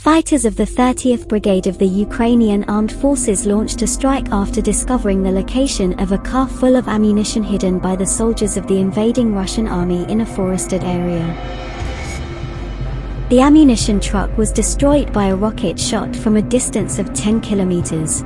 Fighters of the 30th Brigade of the Ukrainian Armed Forces launched a strike after discovering the location of a car full of ammunition hidden by the soldiers of the invading Russian army in a forested area. The ammunition truck was destroyed by a rocket shot from a distance of 10 kilometers.